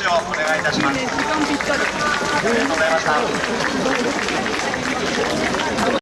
手をお願いいたします。ありがとうございました